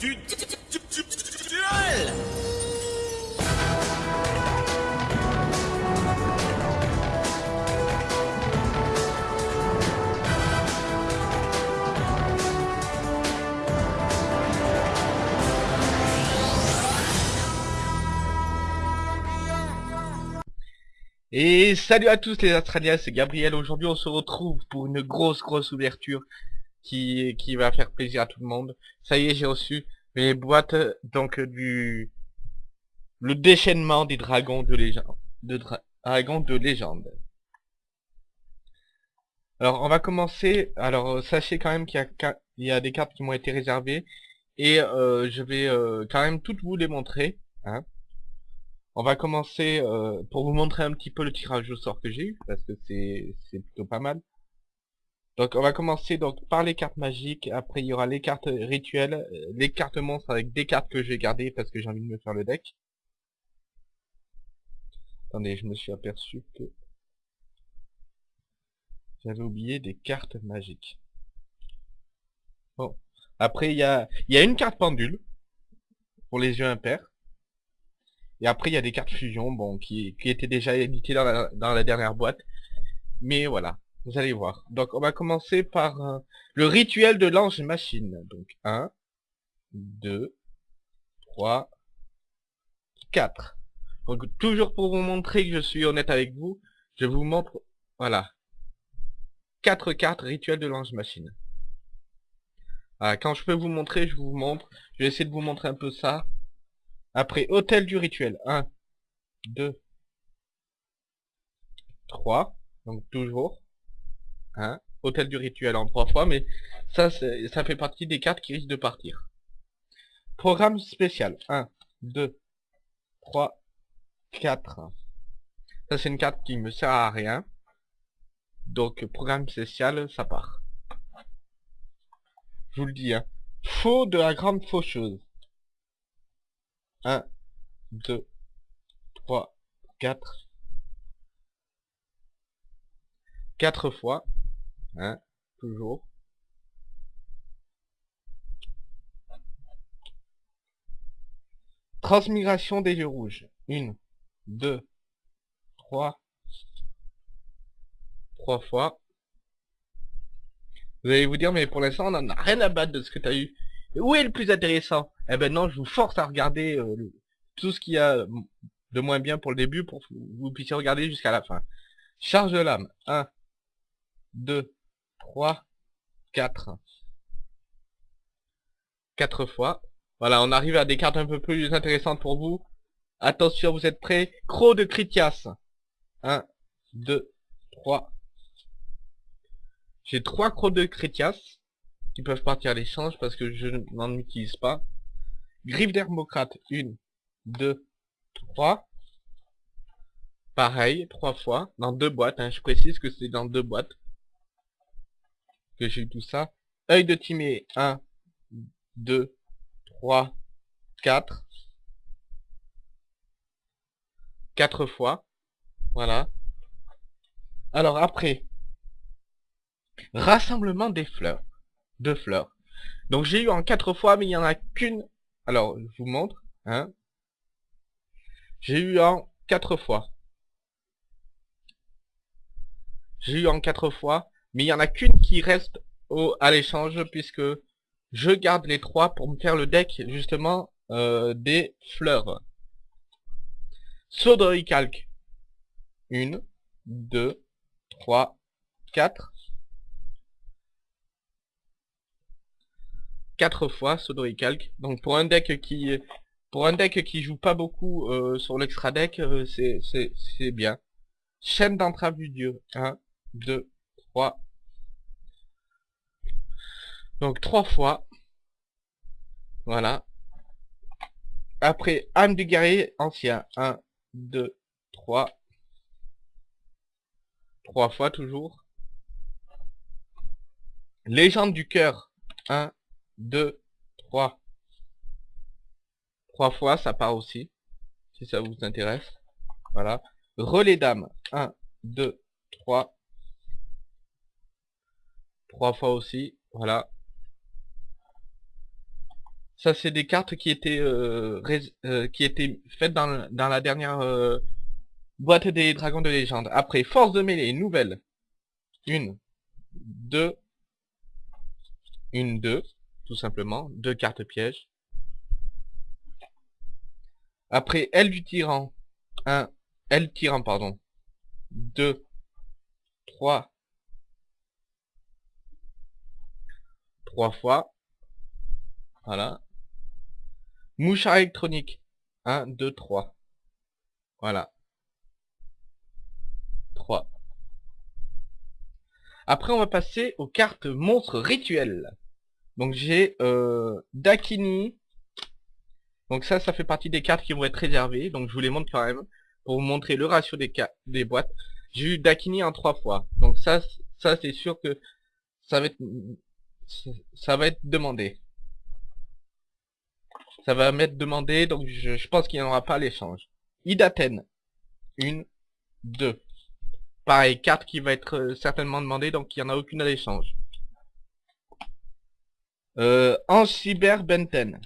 Et salut à tous les Australiens, c'est Gabriel. Aujourd'hui, on se retrouve pour une grosse, grosse ouverture qui, qui va faire plaisir à tout le monde. Ça y est, j'ai reçu mes boîtes, donc, du, le déchaînement des dragons de légende, de dra- dragons de légende. Alors, on va commencer. Alors, euh, sachez quand même qu'il y a, y a des cartes qui m'ont été réservées. Et euh, je vais euh, quand même toutes vous les montrer. Hein. On va commencer euh, pour vous montrer un petit peu le tirage au sort que j'ai eu, parce que c'est plutôt pas mal. Donc on va commencer donc par les cartes magiques, après il y aura les cartes rituelles, euh, les cartes monstres avec des cartes que j'ai gardées parce que j'ai envie de me faire le deck. Attendez, je me suis aperçu que j'avais oublié des cartes magiques. Bon. Après il y a, une carte pendule pour les yeux impairs. Et après, il y a des cartes fusion, bon, qui, étaient déjà éditées dans la dernière boîte. Mais voilà, vous allez voir. Donc, on va commencer par euh, le rituel de l'ange machine. Donc, 1, 2, 3, 4. Donc, toujours pour vous montrer que je suis honnête avec vous, je vous montre, voilà, 4 cartes rituel de l'ange machine. Ah, quand je peux vous montrer, je vous montre. Je vais essayer de vous montrer un peu ça. Après, hôtel du rituel. 1, 2, 3. Donc toujours. 1. Hôtel du rituel en 3 fois. Mais ça, ça fait partie des cartes qui risquent de partir. Programme spécial. 1, 2, 3, 4. Ça, c'est une carte qui me sert à rien. Donc, programme spécial, ça part. Je vous le dis, hein. Faux de la grande faucheuse. 1, 2, 3, 4. 4 fois. Hein, toujours. Transmigration des yeux rouges. 1, 2, 3. 3 fois. Vous allez vous dire, mais pour l'instant, on en a rien à battre de ce que t'as eu. Où est le plus intéressant? Eh ben non, je vous force à regarder euh, tout ce qu'il y a de moins bien pour le début pour que vous puissiez regarder jusqu'à la fin. Charge de l'âme. 1, 2, 3, 4. 4 fois. Voilà, on arrive à des cartes un peu plus intéressantes pour vous. Attention, vous êtes prêts Croc de Critias. 1, 2, 3. J'ai trois crocs de Critias qui peuvent partir à l'échange parce que je n'en utilise pas. Griffe d'Hermocrate, 1, 2, 3. Pareil, trois fois, dans deux boîtes, hein. je précise que c'est dans deux boîtes j'ai eu tout ça. Œil de Timée, 1, 2, 3, 4. 4 fois. Voilà. Alors après, rassemblement des fleurs. Deux fleurs. Donc j'ai eu en quatre fois, mais il n'y en a qu'une. Alors, je vous montre. Hein. J'ai eu en quatre fois. J'ai eu en quatre fois, mais il n'y en a qu'une qui reste au, à l'échange, puisque je garde les trois pour me faire le deck, justement, euh, des fleurs. De recalque. Une, deux, trois, quatre. Quatre fois saut de recalque. Donc pour un deck qui pour un deck qui joue pas beaucoup euh, sur l'extra deck, euh, c'est bien. Chaîne d'entrave du dieu. 1, 2, 3. Donc trois fois. Voilà. Après, âme du guerrier ancien. 1, 2, 3. Trois fois toujours. Légende du cœur. 1, 2, 3. Trois fois, ça part aussi. Si ça vous intéresse. Voilà. Relais d'âme. 1, 2, 3. Trois fois aussi. Voilà. Ça, c'est des cartes qui étaient, euh, euh, qui étaient faites dans, dans la dernière euh, boîte des dragons de légende. Après, force de mêlée, nouvelle. Une, deux, une, deux, tout simplement. Deux cartes pièges. Après, aile du tyran. Un, aile tyran, pardon. Deux, trois, trois fois. Voilà. Mouchard électronique. 1, 2, 3. Voilà. 3. Après, on va passer aux cartes monstres rituels. Donc j'ai euh, Dakini. Donc ça, ça fait partie des cartes qui vont être réservées. Donc je vous les montre quand même. Pour vous montrer le ratio des, des boîtes. J'ai eu Dakini en 3 fois. Donc ça, ça c'est sûr que ça va être, ça va être demandé. Ça va m'être demandé, donc je, pense qu'il n'y en aura pas l'échange. Idaten. Une, deux. Pareil, carte qui va être euh, certainement demandée, donc il n'y en a aucune à l'échange. Euh, Ange Cyber Benten.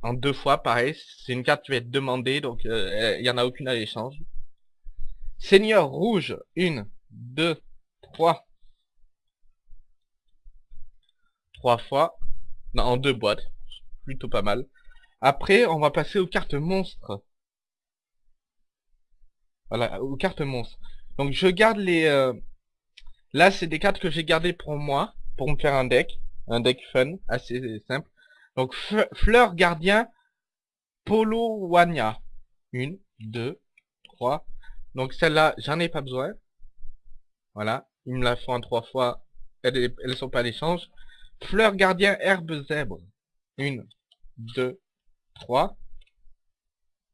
En deux fois, pareil, c'est une carte qui va être demandée, donc euh, il n'y en a aucune à l'échange. Seigneur Rouge. Une, deux, trois. Trois fois. Non, en deux boîtes plutôt pas mal. Après, on va passer aux cartes monstres. Voilà, aux cartes monstres. Donc je garde les... euh, Là, c'est des cartes que j'ai gardées pour moi, pour me faire un deck. Un deck fun, assez simple. Donc Fleur Gardien, Polo Wanya. Une, deux, trois. Donc celle-là, j'en ai pas besoin. Voilà, ils me la font trois fois. Elles sont pas à l'échange. Fleur Gardien, Herbe Zèbre. Une, deux, trois.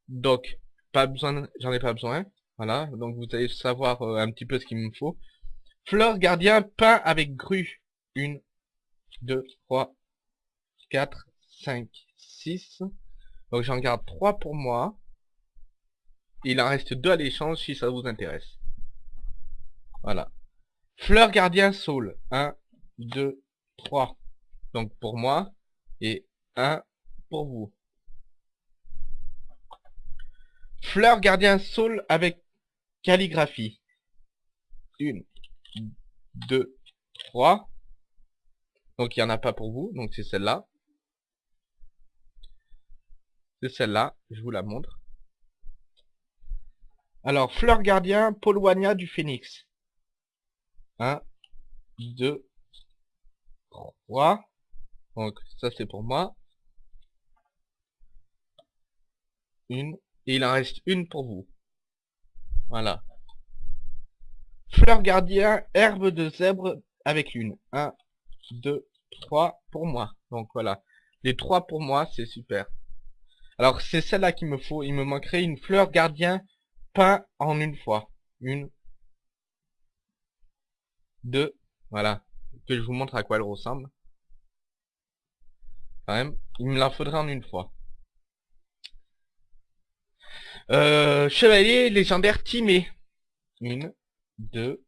Donc, pas besoin, j'en ai pas besoin. Voilà, donc vous allez savoir euh, un petit peu ce qu'il me faut. Fleur gardien pain avec grue. Une, deux, trois, quatre, cinq, six. Donc j'en garde trois pour moi. Il en reste deux à l'échange si ça vous intéresse. Voilà. Fleur gardien saule. Un, deux, trois. Donc pour moi. Et un pour vous. Fleur gardien saule avec calligraphie. Une, deux, trois. Donc il n'y en a pas pour vous, donc c'est celle-là. C'est celle-là, je vous la montre. Alors, fleur gardien, Polowania du phénix. Un, deux, trois. Donc ça c'est pour moi. Une. Et il en reste une pour vous. Voilà. Fleur gardien, herbe de zèbre avec lune. Un, deux, trois pour moi. Donc voilà. Les trois pour moi, c'est super. Alors c'est celle-là qu'il me faut. Il me manquerait une fleur gardien peint en une fois. Une. Deux. Voilà. Que je vous montre à quoi elle ressemble. Quand même. Il me la faudrait en une fois. Euh, chevalier légendaire Timé. Une, deux,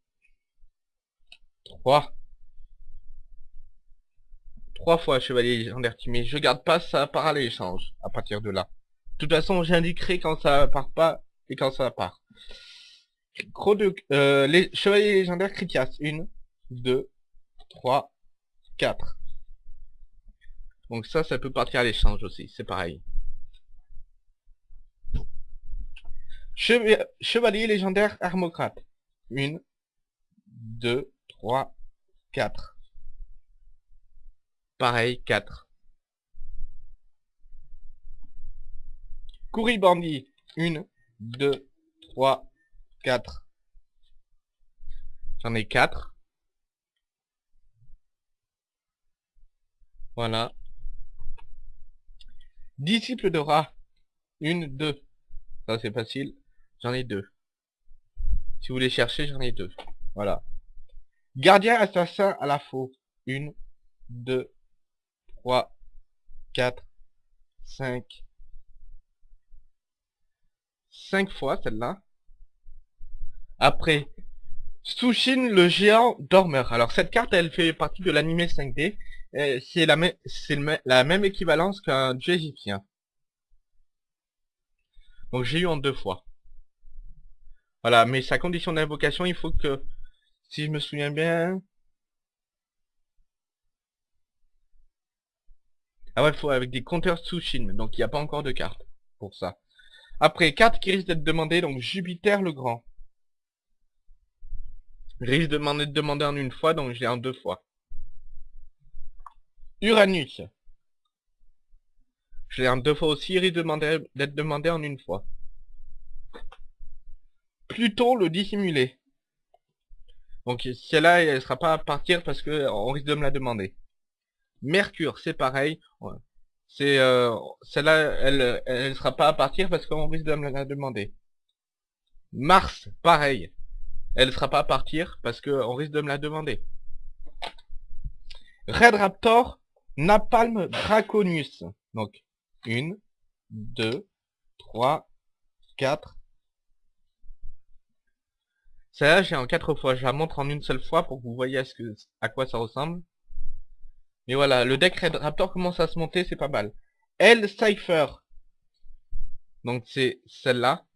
trois. Trois fois chevalier légendaire Timé. Je garde pas, ça part à l'échange à partir de là. De toute façon, j'indiquerai quand ça part pas et quand ça part. Gros de, euh, les chevaliers légendaires Critias. Une, deux, trois, quatre. Donc ça, ça peut partir à l'échange aussi. C'est pareil. Chevalier légendaire Armocrate. Une, deux, trois, quatre. Pareil, quatre. Courribandit. Une, deux, trois, quatre. J'en ai quatre. Voilà. Disciple de rat. Une, deux. Ça c'est facile. J'en ai deux. Si vous voulez chercher, j'en ai deux. Voilà. Gardien assassin à la faux. Une, deux, trois, quatre, cinq. Cinq fois celle-là. Après, Sushin le géant dormeur. Alors cette carte, elle fait partie de l'animé 5D. euh, c'est la, la même équivalence qu'un dieu égyptien. Donc j'ai eu en deux fois. Voilà, mais sa condition d'invocation, il faut que, si je me souviens bien... Ah ouais, il faut avec des compteurs Tsushin, donc il n'y a pas encore de carte pour ça. Après, carte qui risque d'être demandée, donc Jupiter le Grand. Risque de m'en être demandé en une fois, donc je l'ai en deux fois. Uranus. Je l'ai en deux fois aussi, risque de demander- d'être demandé en une fois. Pluton le dissimulé. Donc celle-là, elle sera pas à partir parce que on risque de me la demander. Mercure, c'est pareil. C'est euh, celle-là, elle, elle sera pas à partir parce qu'on risque de me la demander. Mars, pareil. Elle sera pas à partir parce que on risque de me la demander. Red Raptor, Napalm Draconius. Donc, une, deux, trois, quatre. Celle-là, j'ai en quatre fois. Je la montre en une seule fois pour que vous voyez à quoi ça ressemble. Mais voilà, le deck Red Raptor commence à se monter, c'est pas mal. L Cypher. Donc c'est celle-là,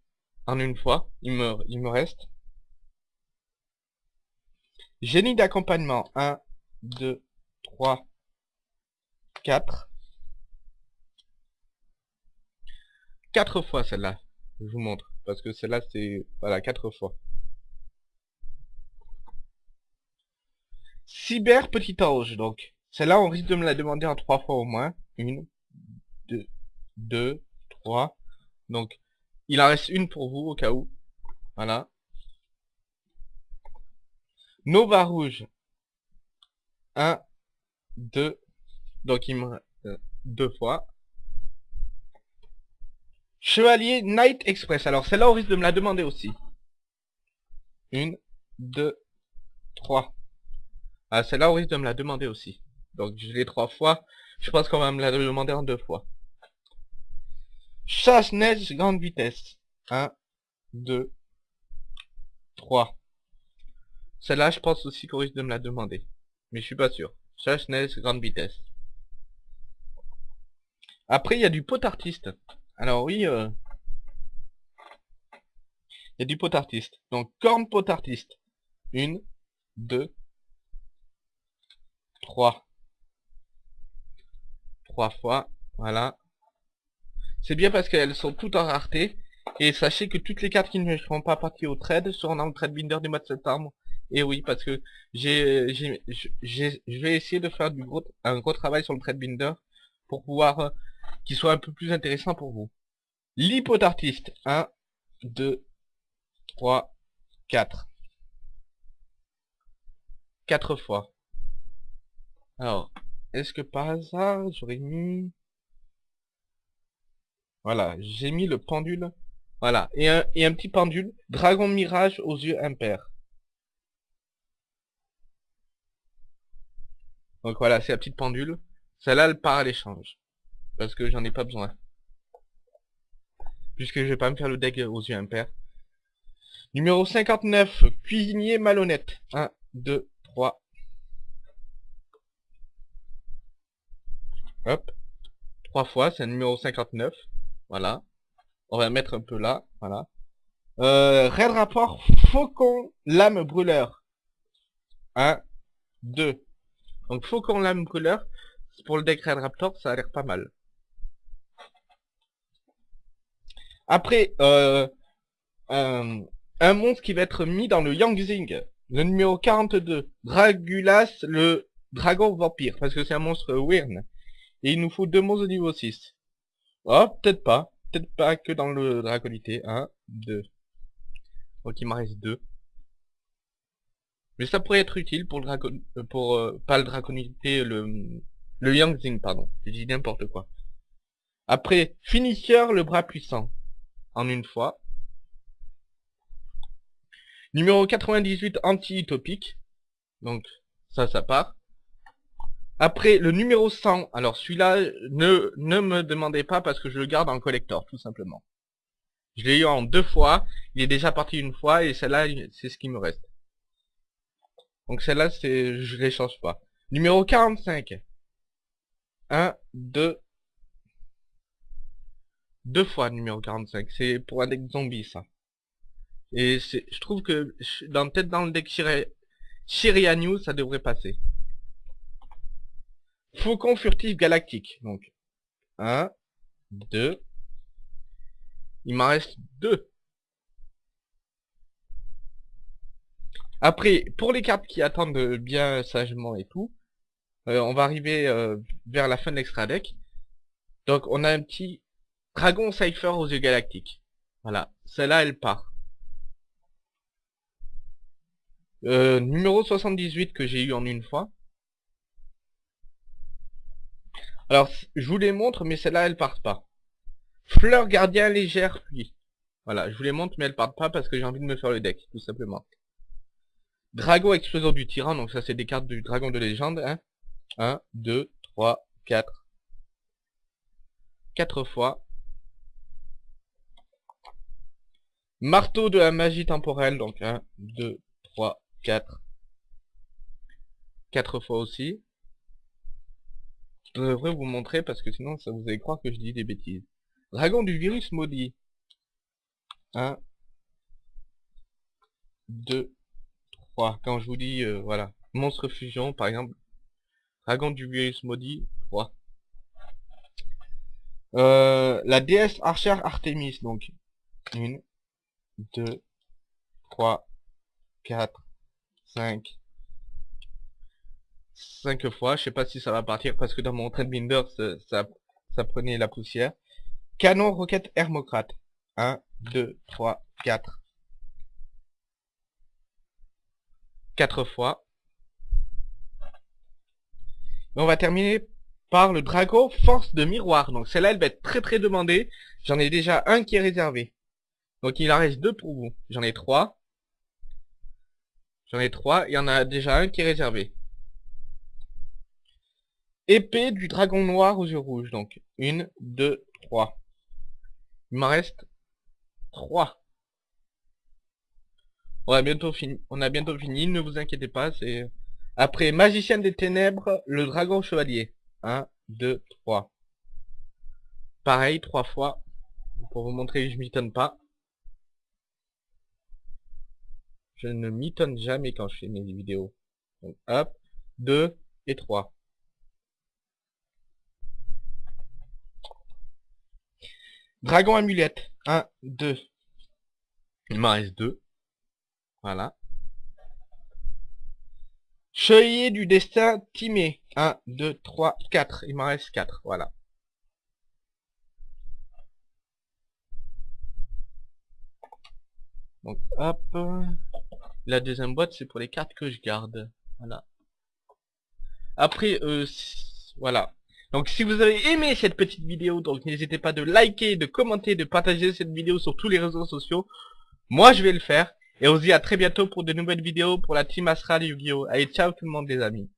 en une fois. Il me, il me reste. Génie d'accompagnement. 1, 2, 3, 4. 4 fois celle-là. Je vous montre. Parce que celle-là, c'est... Voilà, 4 fois. Cyber petit ange, donc. Celle-là, on risque de me la demander en 3 fois au moins. 1, 2, 2, 3. Donc, il en reste une pour vous, au cas où. Voilà. Nova rouge. 1, 2. Donc il me reste euh, deux fois. Chevalier Night Express. Alors celle-là, on risque de me la demander aussi. Une, deux, trois. Ah, celle-là, on risque de me la demander aussi. Donc je l'ai trois fois. Je pense qu'on va me la demander en deux fois. Chasse-neige grande vitesse. 1, 2, 3. Celle-là, je pense aussi qu'on risque de me la demander. Mais je suis pas sûr. Chasse-neige grande vitesse. Après, il y a du pot artiste. Alors oui, euh, il y a du pot artiste. Donc, corne pot artiste. Une, deux, trois. Trois fois. Voilà. C'est bien parce qu'elles sont toutes en rareté. Et sachez que toutes les cartes qui ne seront pas parties au trade seront dans le trade binder du mois de septembre. Et oui, parce que j'ai, je vais essayer de faire du gros, un gros travail sur le trade binder pour pouvoir euh, qu'il soit un peu plus intéressant pour vous. L'hypotartiste. 1, 2, 3, 4. 4 fois. Alors, est-ce que par hasard, j'aurais mis... Voilà, j'ai mis le pendule. Voilà, et un, et un petit pendule. Dragon Mirage aux yeux impairs. Donc voilà, c'est la petite pendule. Celle-là, elle part à l'échange. Parce que j'en ai pas besoin. Puisque je vais pas me faire le deck aux yeux impairs. Numéro 59, cuisinier malhonnête. 1, 2, 3. Hop. Trois fois, c'est un numéro 59. Voilà. On va mettre un peu là. Voilà. Euh, Red rapport Faucon Lame Brûleur. 1, 2. Donc Faucon Lame Brûleur. Pour le deck Red Raptor, ça a l'air pas mal. Après, euh, un, un monstre qui va être mis dans le Yangzing. Le numéro 42. Dragulas, le dragon vampire. Parce que c'est un monstre Wyrn. Et il nous faut deux monstres de niveau 6. Oh, peut-être pas. Peut-être pas que dans le draconité. 1, 2. Donc il m'en reste 2. Mais ça pourrait être utile pour le dracon... euh, pour... euh, pas le draconité, le... Le Yangzing, pardon. J'ai dit n'importe quoi. Après, Finisher, le bras puissant. En une fois. Numéro 98, anti-utopique. Donc, ça, ça part. Après, le numéro 100. Alors, celui-là, ne, ne me demandez pas parce que je le garde en collector, tout simplement. Je l'ai eu en deux fois. Il est déjà parti une fois et celle-là, c'est ce qui me reste. Donc celle-là, c'est, je l'échange pas. Numéro 45. 1, 2, deux fois numéro 45. C'est pour un deck zombie, ça. Et je trouve que dans peut-être dans le deck Shiri... ça devrait passer. Faucon furtif galactique. Donc, 1, 2. Il m'en reste 2. Après, pour les cartes qui attendent bien sagement et tout, euh, on va arriver euh, vers la fin de l'extra deck. Donc on a un petit Dragon Cypher aux yeux galactiques. Voilà, celle-là elle part. Euh, numéro 78 que j'ai eu en une fois. Alors, je vous les montre, mais celle-là, elle part pas. Fleur gardien légère puis. Voilà, je vous les montre, mais elle part pas parce que j'ai envie de me faire le deck, tout simplement. Drago exploseur du tyran, donc ça c'est des cartes du dragon de légende. Hein 1, 2, 3, 4. 4 fois. Marteau de la magie temporelle, donc 1, 2, 3, 4. 4 fois aussi. Je devrais vous montrer parce que sinon ça vous allez croire que je dis des bêtises. Dragon du virus maudit. 1, 2, 3. Quand je vous dis, euh, voilà, monstre fusion par exemple, dragon du virus maudit, 3. Euh, la déesse archère Artemis, donc 1, 2, 3, 4, 5, 5 fois. Je sais pas si ça va partir parce que dans mon Binder, ça, ça prenait la poussière. Canon roquette hermocrate. 1, 2, 3, 4. 4 fois. Et on va terminer par le dragon force de miroir. Donc celle-là, elle va être très très demandée. J'en ai déjà un qui est réservé. Donc il en reste deux pour vous. J'en ai trois. J'en ai trois. Il y en a déjà un qui est réservé. Épée du dragon noir aux yeux rouges. Donc, une, deux, trois. Il m'en reste trois. On a bientôt fini. On a bientôt fini. Ne vous inquiétez pas. C'est après magicien des ténèbres, le dragon chevalier. Un, deux, trois. Pareil, trois fois. Pour vous montrer que je m'étonne pas. Je ne m'étonne jamais quand je fais mes vidéos. Donc, hop, 2 et 3. Dragon amulette. 1, 2. Il m'en reste 2. Voilà. Chevalier du destin timé. 1, 2, 3, 4. Il m'en reste 4. Voilà. Donc hop. La deuxième boîte c'est pour les cartes que je garde. Voilà. Après, euh, voilà. Donc si vous avez aimé cette petite vidéo, donc n'hésitez pas de liker, de commenter, de partager cette vidéo sur tous les réseaux sociaux. Moi je vais le faire. Et on se dit à très bientôt pour de nouvelles vidéos pour la team Astral Yu-Gi-Oh! Allez ciao tout le monde les amis.